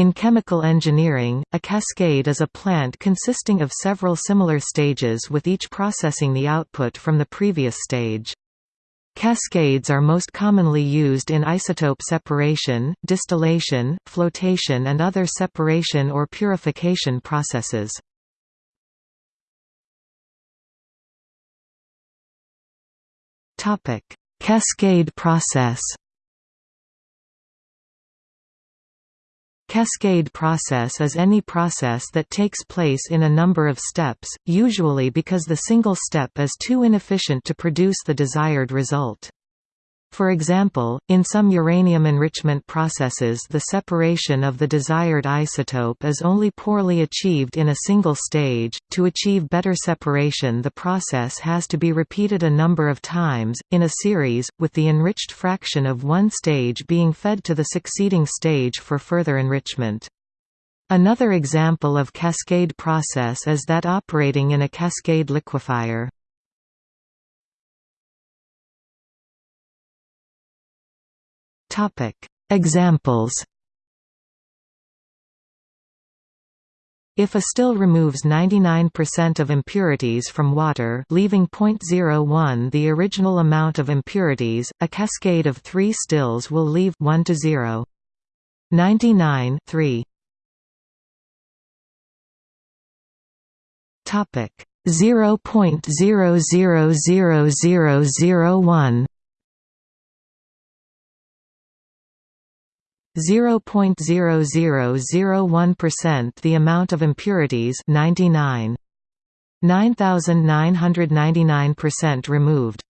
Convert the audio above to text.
In chemical engineering, a cascade is a plant consisting of several similar stages with each processing the output from the previous stage. Cascades are most commonly used in isotope separation, distillation, flotation and other separation or purification processes. Cascade process Cascade process is any process that takes place in a number of steps, usually because the single step is too inefficient to produce the desired result. For example, in some uranium enrichment processes the separation of the desired isotope is only poorly achieved in a single stage. To achieve better separation the process has to be repeated a number of times, in a series, with the enriched fraction of one stage being fed to the succeeding stage for further enrichment. Another example of cascade process is that operating in a cascade liquefier. Topic: Examples. If a still removes 99% of impurities from water leaving 0.01 the original amount of impurities, a cascade of three stills will leave 1 to 0. 99 3. Topic 0.000001 0.0001% the amount of impurities 99 9999% removed